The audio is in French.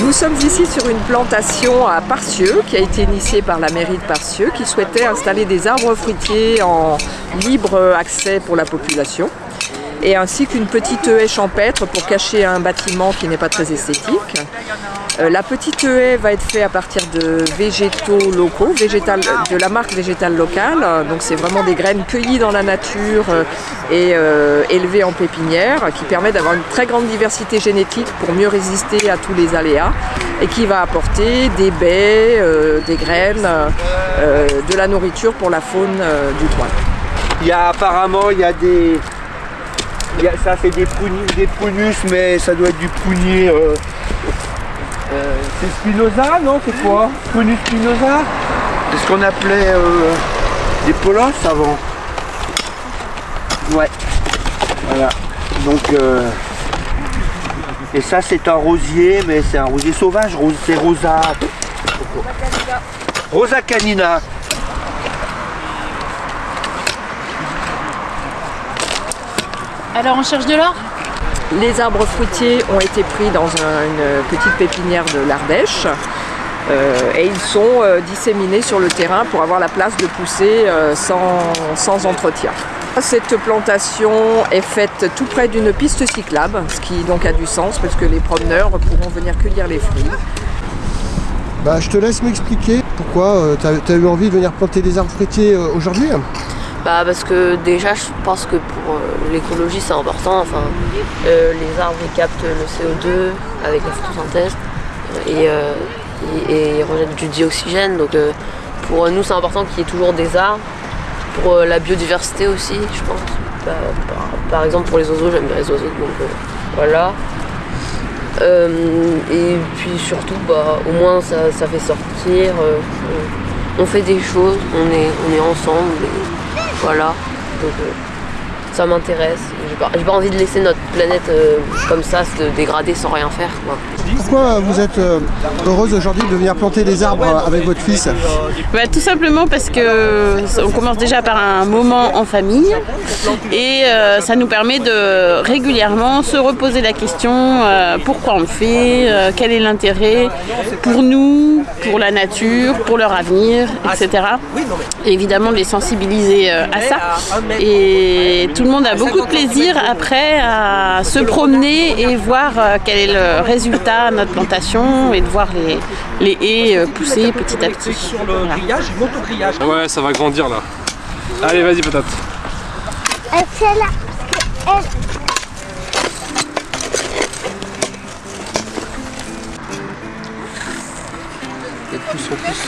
Nous sommes ici sur une plantation à Parcieux qui a été initiée par la mairie de Parcieux qui souhaitait installer des arbres fruitiers en libre accès pour la population et ainsi qu'une petite haie champêtre pour cacher un bâtiment qui n'est pas très esthétique. Euh, la petite haie va être faite à partir de végétaux locaux, de la marque végétale locale. Donc c'est vraiment des graines cueillies dans la nature euh, et euh, élevées en pépinière qui permet d'avoir une très grande diversité génétique pour mieux résister à tous les aléas et qui va apporter des baies, des graines, de la nourriture pour la faune du coin. Il y a apparemment il y a des, ça fait des, des prunus, mais ça doit être du prunier. Euh, euh, c'est Spinoza, non C'est quoi? Prunus Spinoza? C'est ce qu'on appelait euh, des polos avant. Ouais. Voilà. Donc. et ça, c'est un rosier, mais c'est un rosier sauvage. C'est Rosa. Rosa canina. Alors on cherche de l'or? Les arbres fruitiers ont été pris dans une petite pépinière de l'Ardèche euh, et ils sont euh, disséminés sur le terrain pour avoir la place de pousser euh, sans, entretien. Cette plantation est faite tout près d'une piste cyclable, ce qui donc a du sens parce que les promeneurs pourront venir cueillir les fruits. Bah, je te laisse m'expliquer pourquoi tu as, eu envie de venir planter des arbres fruitiers aujourd'hui bah parce que déjà je pense que pour euh, l'écologie c'est important, enfin euh, les arbres ils captent le CO2 avec la photosynthèse et, euh, et, ils rejettent du dioxygène donc pour nous c'est important qu'il y ait toujours des arbres, pour la biodiversité aussi je pense. Bah, par, exemple pour les oiseaux j'aime bien les oiseaux donc voilà. et puis surtout bah, au moins ça, fait sortir, on, fait des choses, on est, on est ensemble. Voilà. Donc euh, ça m'intéresse. J'ai pas, pas, envie de laisser notre planète euh, comme ça se dégrader sans rien faire. Pourquoi vous êtes euh, heureuse aujourd'hui de venir planter des arbres avec votre fils? Bah, Tout simplement parce que on commence déjà par un moment en famille et ça nous permet de régulièrement se reposer la question pourquoi on le fait, quel est l'intérêt pour nous, pour la nature, pour leur avenir, etc. évidemment de les sensibiliser à ça. Et tout le monde a beaucoup de plaisir après à se promener et voir euh, quel est le résultat de notre plantation et de voir les, les haies euh, pousser petit à petit. Ouais, ça va grandir là. Allez, vas-y, patate. Là. plus en plus.